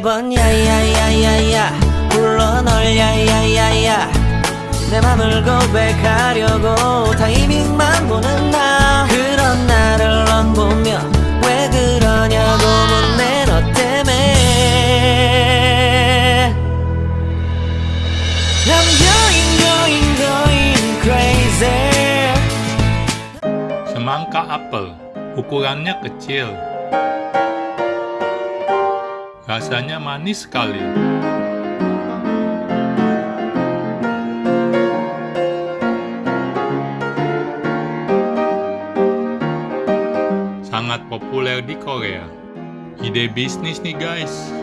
매번 야야야야야 불러 널 야야야야 내 맘을 고백하려고 타이밍만 보는 나 그런 나를 넌 보며 왜 그러냐고 묻네 너 때문에 I'm going going going crazy Semangka apel, ukurannya kecil. Rasanya manis sekali. Sangat populer di Korea. Ide bisnis nih guys.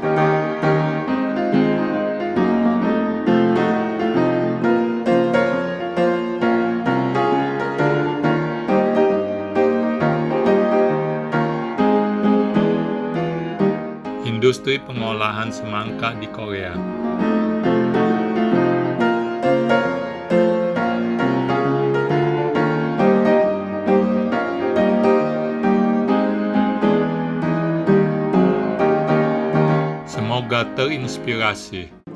Industri pengolahan semangka di Korea. Semoga terinspirasi.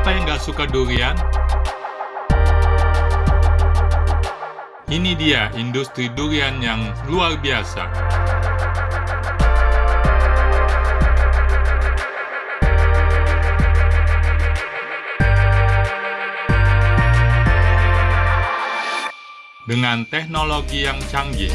Siapa yang gak suka durian? Ini dia industri durian yang luar biasa. Dengan teknologi yang canggih,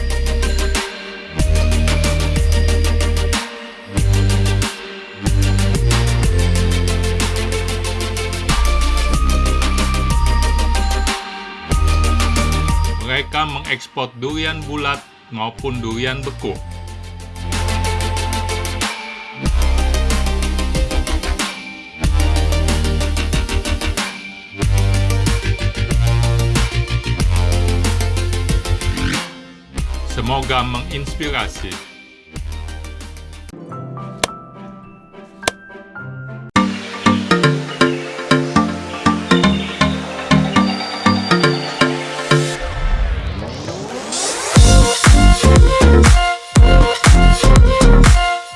mereka mengekspor durian bulat maupun durian beku. Semoga menginspirasi.